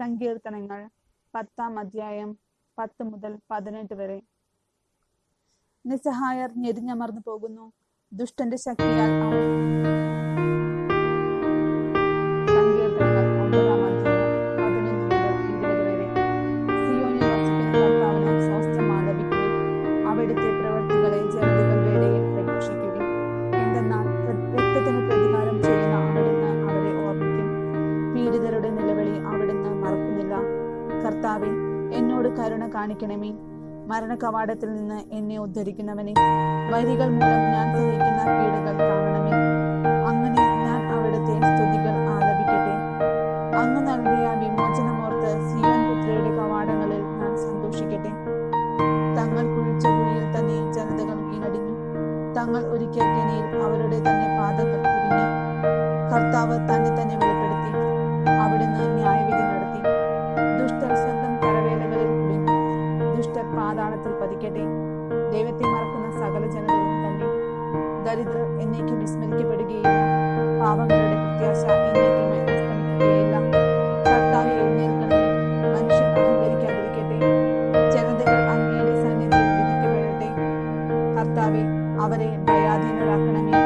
സങ്കീർത്തനങ്ങൾ പത്താം അധ്യായം പത്ത് മുതൽ പതിനെട്ട് വരെ. നിസ്സഹായർ ഞെരിഞ്ഞമർന്നു പോകുന്നു. ദുഷ്ടന്റെ ശക്തിയാൽ അവിടുത്തെ പ്രവർത്തികളെ ഒമ്പതാം കർത്താവെ എന്നോട് കരുണ കാണിക്കണമേ. മരണകവാടത്തിൽ നിന്ന് എന്നെ ഉദ്ധരിക്കുന്നവനെ വരികൾ മൂലം ഞാൻ സഹിക്കുന്ന പീഡകൾ കാണണമേ. അങ്ങനെ ഞാൻ അവിടുത്തെ സ്തുതികൾ ആലപിക്കട്ടെ. അങ്ങ് നൽകിയ വിമോചനമോർത്ത് സീവൻ പുത്രിയുടെ കവാടങ്ങളിൽ ഞാൻ സന്തോഷിക്കട്ടെ. തങ്ങൾ കുഴിച്ച കുഴിയിൽ തന്നെ ജനതകൾ വീണടിഞ്ഞു. തങ്ങൾ ഒരുക്കിയ കെണിയിൽ അവരുടെ തന്നെ പാദങ്ങൾ കുരുങ്ങി. ഹൃദയത്തിൽ പതിക്കട്ടെ. ദൈവത്തെ മറക്കുന്ന സകല ജനതകളും തന്നെ ദരിദ്രർ എന്നേക്കും വിസ്മരിക്കപ്പെടുകയില്ല. പാവങ്ങളുടെ പ്രത്യാശ എന്നേക്കും അവരെ ദയാധീനരാക്കണമേ.